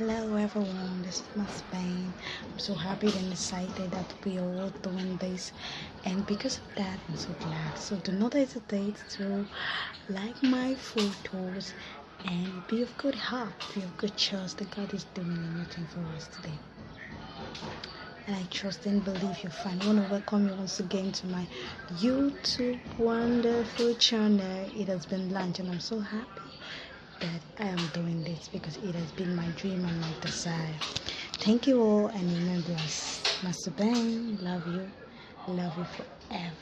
Hello everyone, this is my Bain. I'm so happy and excited that we are all doing this and because of that I'm so glad. So do not hesitate to like my photos and be of good heart, be of good trust that God is doing anything for us today. And I trust and believe you're fine. I want to welcome you once again to my YouTube wonderful channel. It has been launched and I'm so happy that I am doing this because it has been my dream and my desire. Thank you all and remember us. Master Ben, love you. Love you forever.